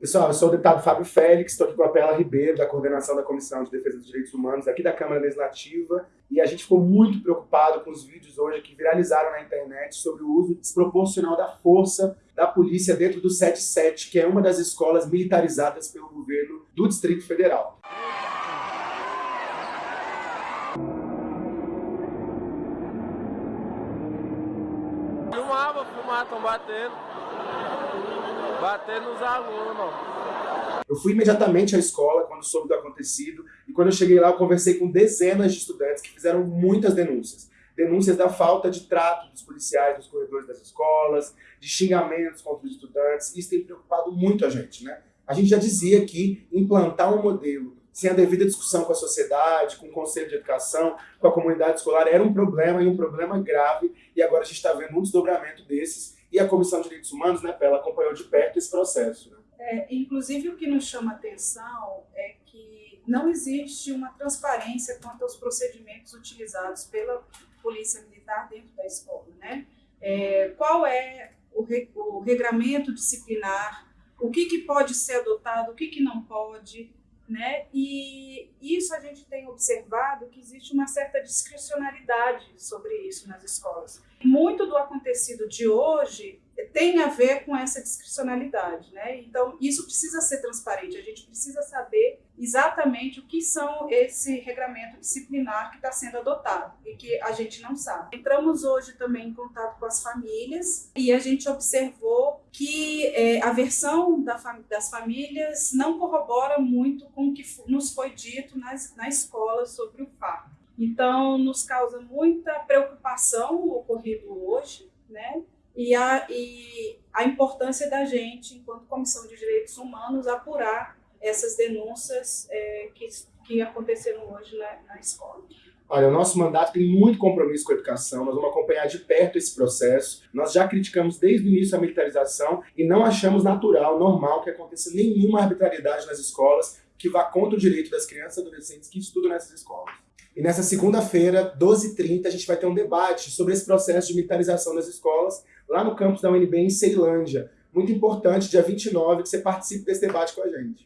Pessoal, eu sou o deputado Fábio Félix, estou aqui com a Pela Ribeiro, da coordenação da Comissão de Defesa dos Direitos Humanos aqui da Câmara Legislativa, e a gente ficou muito preocupado com os vídeos hoje que viralizaram na internet sobre o uso desproporcional da força da polícia dentro do 77, que é uma das escolas militarizadas pelo governo do Distrito Federal. Filmava, filmava, estão batendo. Bater nos alunos. Eu fui imediatamente à escola quando soube do acontecido e quando eu cheguei lá eu conversei com dezenas de estudantes que fizeram muitas denúncias. Denúncias da falta de trato dos policiais nos corredores das escolas, de xingamentos contra os estudantes. Isso tem preocupado muito a gente, né? A gente já dizia que implantar um modelo sem a devida discussão com a sociedade, com o conselho de educação, com a comunidade escolar, era um problema e um problema grave, e agora a gente está vendo um desdobramento desses e a Comissão de Direitos Humanos, né, ela acompanhou de perto esse processo. Né? É, inclusive, o que nos chama atenção é que não existe uma transparência quanto aos procedimentos utilizados pela Polícia Militar dentro da escola. Né? É, qual é o, re, o regramento disciplinar, o que, que pode ser adotado, o que, que não pode, né? E isso a gente tem observado que existe uma certa discricionalidade sobre isso nas escolas. Muito do acontecido de hoje tem a ver com essa discricionalidade, né? Então, isso precisa ser transparente, a gente precisa saber exatamente o que são esse regramento disciplinar que está sendo adotado e que a gente não sabe. Entramos hoje também em contato com as famílias e a gente observou que é, a versão da das famílias não corrobora muito com o que nos foi dito nas, na escola sobre o fato. Então, nos causa muita preocupação o ocorrido hoje, né? e a, e a importância da gente, enquanto Comissão de Direitos Humanos, apurar essas denúncias é, que, que aconteceram hoje na, na escola. Olha, o nosso mandato tem muito compromisso com a educação, nós vamos acompanhar de perto esse processo. Nós já criticamos desde o início a militarização e não achamos natural, normal, que aconteça nenhuma arbitrariedade nas escolas que vá contra o direito das crianças e adolescentes que estudam nessas escolas. E nessa segunda-feira, 12h30, a gente vai ter um debate sobre esse processo de militarização das escolas lá no campus da UNB em Ceilândia. Muito importante, dia 29, que você participe desse debate com a gente.